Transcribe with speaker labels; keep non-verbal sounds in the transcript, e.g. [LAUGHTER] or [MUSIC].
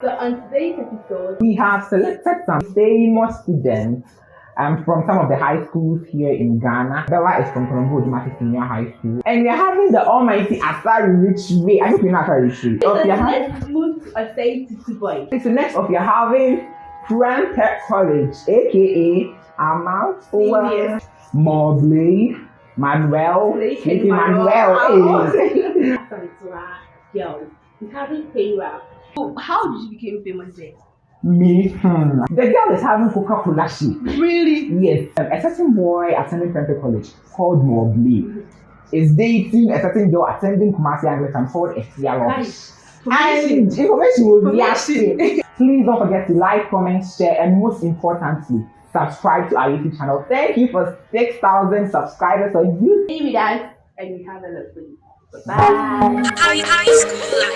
Speaker 1: So on today's episode,
Speaker 2: We have selected some famous students um, from some of the high schools here in Ghana. Bella is from Colombo Odumasi Senior High School. And we are having the almighty Asari Rich Way. I hope you know Asari Rich Way.
Speaker 1: so
Speaker 2: your having,
Speaker 1: move to a say to two
Speaker 2: so next of you're having Friend Tech College, aka Amal
Speaker 1: Serious.
Speaker 2: Mobley, Manuel, Lady
Speaker 1: and
Speaker 2: Manuel.
Speaker 1: Manuel. [LAUGHS]
Speaker 2: hey.
Speaker 1: Sorry, to. We haven't paid well. So how did you become famous then?
Speaker 2: Me, hmm. The girl is having Coca Cola shake.
Speaker 1: Really?
Speaker 2: Yes, um, a certain boy attending Prempeh College called Mobley is dating a certain girl attending Kumasi Anglican called Esia
Speaker 1: Guys,
Speaker 2: And
Speaker 1: permission.
Speaker 2: information will be
Speaker 1: Permission.
Speaker 2: asking. Please don't forget to like, comment, share, and most importantly, subscribe to our YouTube channel. Thank you for 6,000 subscribers on YouTube.
Speaker 1: Stay with us and we have a lot for. Bye.
Speaker 3: High, high school life.